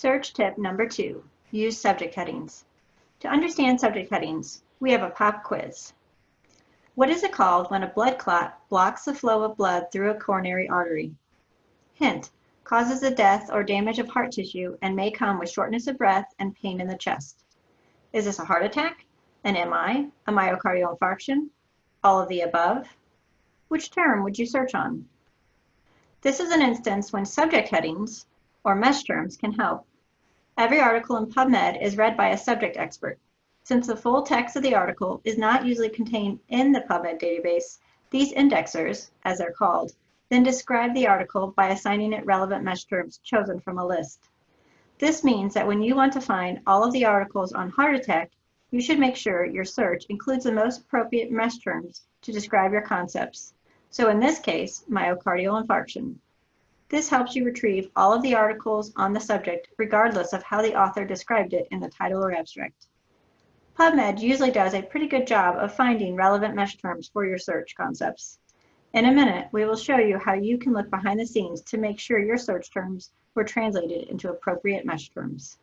Search tip number two, use subject headings. To understand subject headings, we have a pop quiz. What is it called when a blood clot blocks the flow of blood through a coronary artery? Hint, causes the death or damage of heart tissue and may come with shortness of breath and pain in the chest. Is this a heart attack, an MI, a myocardial infarction, all of the above? Which term would you search on? This is an instance when subject headings, or MeSH terms, can help. Every article in PubMed is read by a subject expert. Since the full text of the article is not usually contained in the PubMed database, these indexers, as they're called, then describe the article by assigning it relevant MeSH terms chosen from a list. This means that when you want to find all of the articles on heart attack, you should make sure your search includes the most appropriate MeSH terms to describe your concepts. So in this case, myocardial infarction. This helps you retrieve all of the articles on the subject regardless of how the author described it in the title or abstract. PubMed usually does a pretty good job of finding relevant MeSH terms for your search concepts. In a minute, we will show you how you can look behind the scenes to make sure your search terms were translated into appropriate MeSH terms.